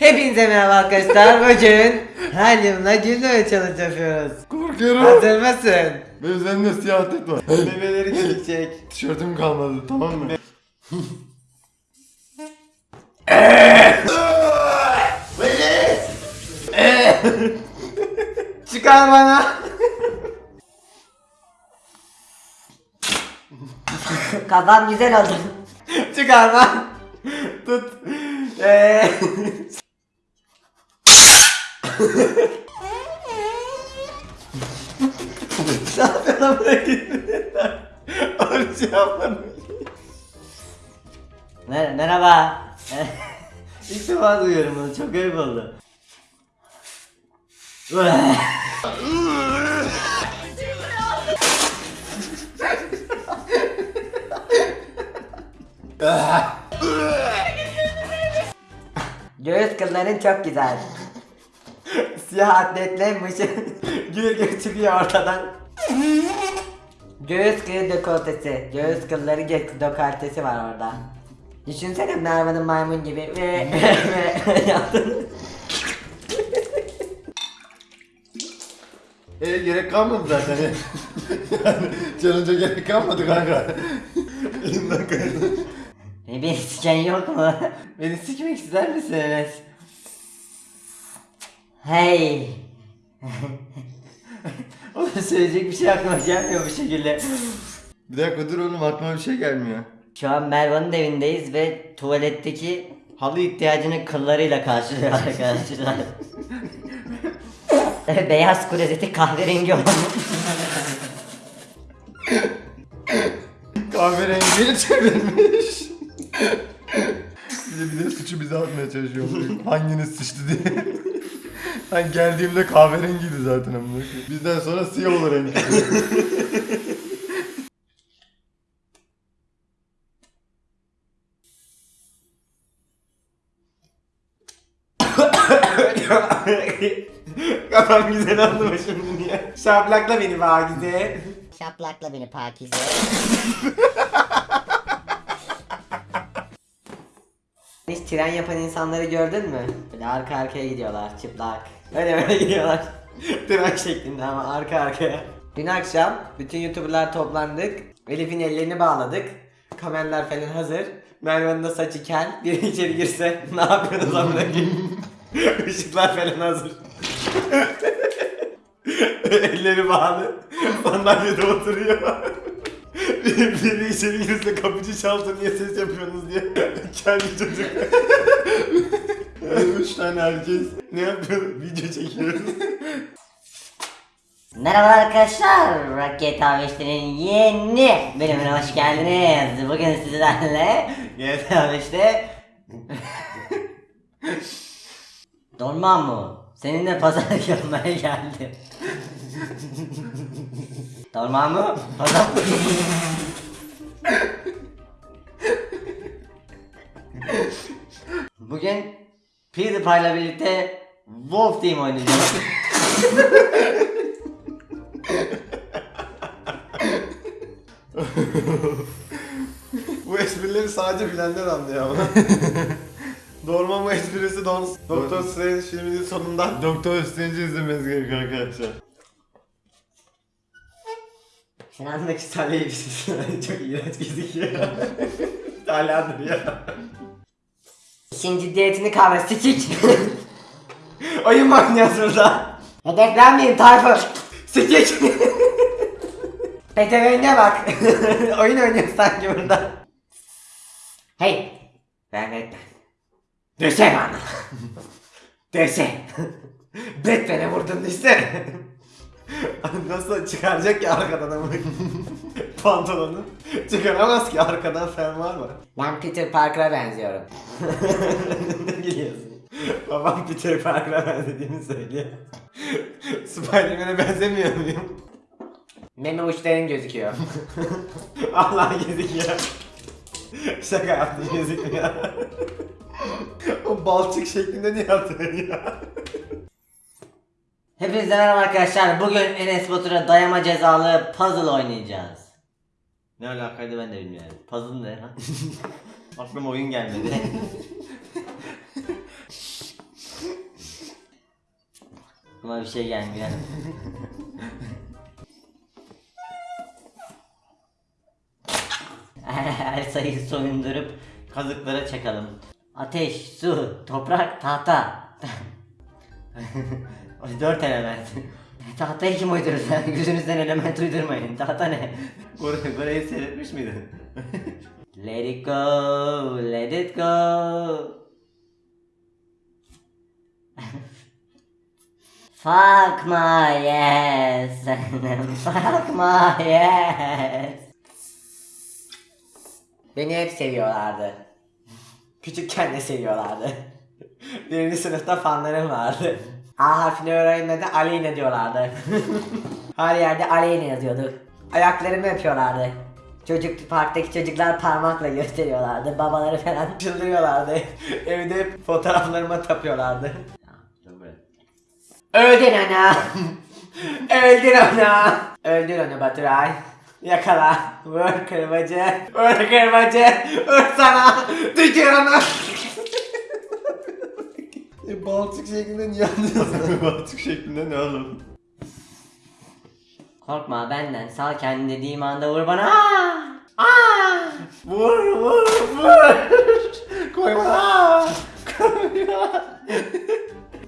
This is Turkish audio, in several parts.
Hepinize merhaba arkadaşlar. Bugün helyumla gülme challenge yapıyoruz. Korkuyorum. Hazır mısın? Ve üzerinde siyah tek var. Bebeleri gelecek. Tişörtüm kalmadı tamam mı? Çıkar bana. Kafam güzel oldu. Çıkarma. Tut. Ee, ne yapıyorsun amına gittin? Oruç yapmadım. Mer- merhaba. İlk defa duyuyorum bunu. Çok garip oldu. Göğüs kılların çok güzel. Siyah atletle mışı gül gül çıkıyor ortadan. Göğüs kılı dekoltesi. Göğüs kılları dekoltesi var orada. Düşünsene Merve'nin maymun gibi ve ve yaptın. E gerek kalmadı zaten. yani challenge'a gerek kalmadı kanka. Elimden kaydı. E, bir siken yok mu? Beni sikmek ister misiniz? Hey. Oğlum söyleyecek bir şey aklıma gelmiyor bu şekilde. Bir dakika dur oğlum aklıma bir şey gelmiyor. Şu an Merve'nin evindeyiz ve tuvaletteki halı ihtiyacını kıllarıyla karşılıyor arkadaşlar. Beyaz klozeti kahverengi olmuş. Kahverengiye çevirmiş. bir de, bir de suçu bize atmaya çalışıyor. Hanginiz sıçtı diye. Ben geldiğimde kahverengiydi zaten amına. Bizden sonra siyah olur rengi. Kafam güzel oldu şimdi niye? Şaplakla beni Bagize. Şaplakla beni Pakize. Hiç tren yapan insanları gördün mü? Böyle arka arkaya gidiyorlar çıplak. Öyle böyle gidiyorlar. tren şeklinde ama arka arkaya. Dün akşam bütün youtuberlar toplandık. Elif'in ellerini bağladık. Kameralar falan hazır. Merve'nin de saçı kel. Biri içeri girse ne yapıyorsunuz amına? Işıklar falan hazır. Elleri bağlı. Sandalyede oturuyor. biri, içeri girse kapıcı çalsa niye ses yapıyorsunuz diye. Kendi çocuk. Üç tane herkes. ne yapıyor? Video çekiyoruz. Merhaba arkadaşlar, Rocket Harvester'in yeni bölümüne hoş geldiniz. Bugün sizlerle GTA 5'te Dorman mı? Seninle pazarlık yapmaya geldim. Dorman mı? Pazar Bugün PewDiePie'la birlikte Wolf Team oynayacağız. bu esprileri sadece bilenler anlıyor ama. Dorman bu esprisi Don Doktor Strange filminin sonunda Doktor Strange'i izlemeniz gerekiyor arkadaşlar. Sinan'daki salya elbisesi çok iğrenç gözüküyor. Hala duruyor. İşin ciddiyetini kavra sikik. Oyun mu oynuyoruz burada? Hedeflenmeyin Tayfur. Sikik! Peteğine bak. Oyun oynuyoruz sanki burada. Hey. Ben Batman. Dese bana. Dese. Batman'e vurdun dese. Nasıl çıkaracak ki arkadan ama pantolonu? Çıkaramaz ki arkadan fermuar var. Ben Peter Parker'a benziyorum. ne gülüyorsun? Babam Peter Parker'a benzediğini söylüyor. Spiderman'e benzemiyor muyum? Meme uçların gözüküyor. Allah gözüküyor. Şaka yaptım gözükmüyor. o balçık şeklinde niye atıyorsun ya? Hepinize merhaba arkadaşlar. Bugün Enes Batur'a dayama cezalı puzzle oynayacağız. Ne alakaydı ben de bilmiyorum. Puzzle ne lan? Aklıma oyun gelmedi. Ama bir şey gelmiyor. Her sayıyı soyundurup kazıklara çakalım. Ateş, su, toprak, tahta. Dört element. Tahtayı kim uydurur? Yüzünüzden element uydurmayın. Tahta ne? Burayı, burayı seyretmiş miydin? Let it go, let it go. Fuck my ass. Fuck my ass. Beni hep seviyorlardı. Küçükken de seviyorlardı. Birinci sınıfta fanlarım vardı. A harfini öğrenmede Aleyna diyorlardı. Her yerde Aleyna yazıyordu. Ayaklarımı öpüyorlardı. Çocuk parktaki çocuklar parmakla gösteriyorlardı. Babaları falan. Çıldırıyorlardı. Evde fotoğraflarıma tapıyorlardı. Öldün ana. Öldür onu. Öldür onu Baturay. Yakala. Vur kırbacı. Vur kırbacı. Vur sana. Tükür. E, Baltık şeklinde niye anlıyorsun? Baltık şeklinde ne oğlum? Korkma benden. Sal kendini dediğim anda vur bana. Aa! Aa! Vur vur vur. Koyma. Koyma.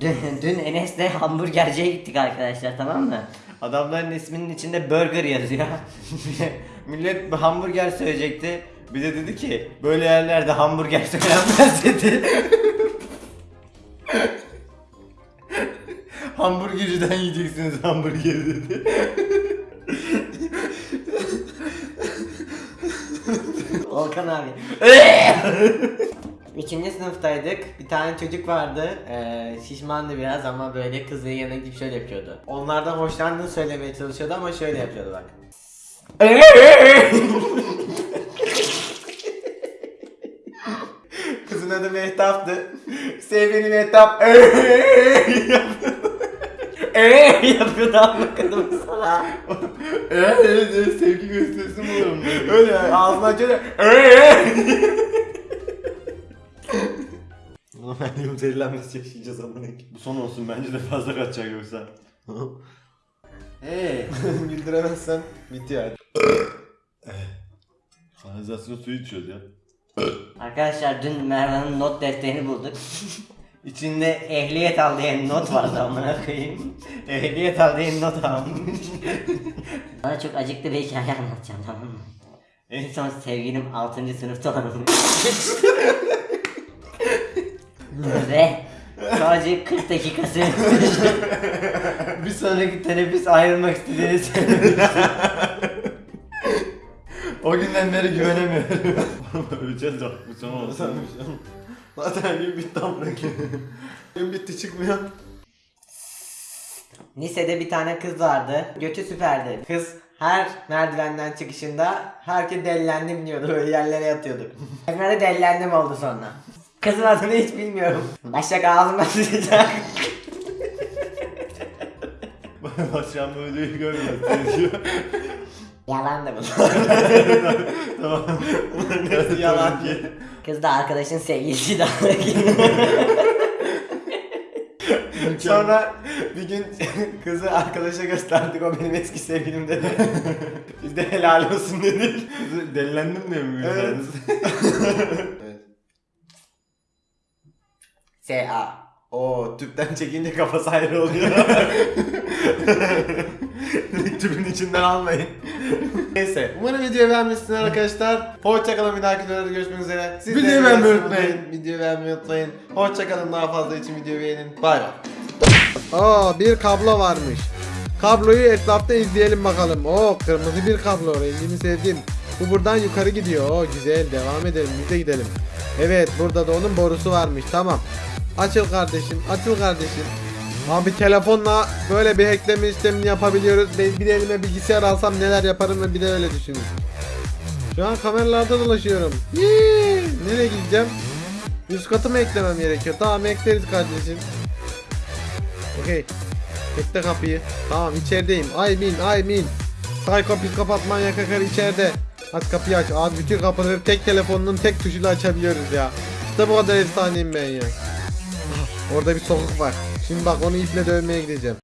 Dün, dün Enes'le hamburgerciye gittik arkadaşlar tamam mı? Adamların isminin içinde burger yazıyor. Millet hamburger söyleyecekti. Bir de dedi ki böyle yerlerde hamburger söylenmez dedi. Hamburgerciden yiyeceksiniz hamburgeri dedi. Volkan abi. Üçüncü sınıftaydık. Bir tane çocuk vardı. Ee, şişmandı biraz ama böyle kızın yanına gidip şöyle yapıyordu. Onlardan hoşlandığını söylemeye çalışıyordu ama şöyle yapıyordu bak. Kızın adı Mehtap'tı. Sevgili Mehtap. yapıyordu ama kadın sana. Evet evet evet sevgi gösterisi mi olurum böyle? Öyle ağzını açıyor. Normalde zehirlenmesi yaşayacağız amına Bu son olsun bence de fazla kaçacak yoksa. Eee bildiremezsen bitiyor. Kanalizasyon suyu içiyoruz ya. Arkadaşlar dün Mervan'ın not defterini bulduk. İçinde ehliyet al diye not vardı amına koyayım. Ehliyet al diye not almış. Bana çok acıklı bir hikaye anlatacağım tamam mı? En son sevgilim 6. sınıfta olanmış. Ve sadece 40 dakika sürmüş. bir sonraki teneffüs ayrılmak istediğini söyledi. O günden beri güvenemiyorum. Öleceğiz de bu son olsun. Zaten gün bitti amına Gün bitti çıkmıyor. Lisede bir tane kız vardı. Götü süperdi. Kız her merdivenden çıkışında herkes delilendim diyordu. Böyle yerlere yatıyorduk. Benim de delilendim oldu sonra. Kızın adını hiç bilmiyorum. Başak ağzıma sıçacak. Başkan bu videoyu görmüyor. Yalan da bu. tamam. Hepsi yalan. Kız da arkadaşın sevgilisi de. Sonra bir gün kızı arkadaşa gösterdik o benim eski sevgilim dedi. Biz de helal olsun dedik. Delilendim diye mi? Evet. S.A. O tüpten çekince kafası ayrı oluyor. Tüpün içinden almayın. Neyse. Umarım videoyu beğenmişsiniz arkadaşlar. Hoşçakalın bir dahaki videoda görüşmek üzere. Siz de Videoyu beğenmeyi unutmayın. Videoyu beğenmeyi unutmayın. Hoşçakalın daha fazla için videoyu beğenin. Bay bay. Aa bir kablo varmış. Kabloyu etrafta izleyelim bakalım. Oo kırmızı bir kablo rengini sevdim. Bu buradan yukarı gidiyor. Oo güzel devam edelim biz de gidelim. Evet burada da onun borusu varmış tamam. Açıl kardeşim açıl kardeşim. Abi telefonla böyle bir hackleme işlemini yapabiliyoruz. Ben bir elime bilgisayar alsam neler yaparım ve bir de öyle düşünün. Şu an kameralarda dolaşıyorum. Yee! Nereye gideceğim? Üst katı mı eklemem gerekiyor? Tamam ekleriz kardeşim. Okey. Bekle kapıyı. Tamam içerideyim. I mean I mean. Psycho psikopat manyak akar içeride. Aç kapıyı aç. Abi bütün kapıları tek telefonun tek tuşuyla açabiliyoruz ya. İşte bu kadar efsaneyim ben ya. Orada bir sokak var. Şimdi bak onu iple dövmeye gideceğim.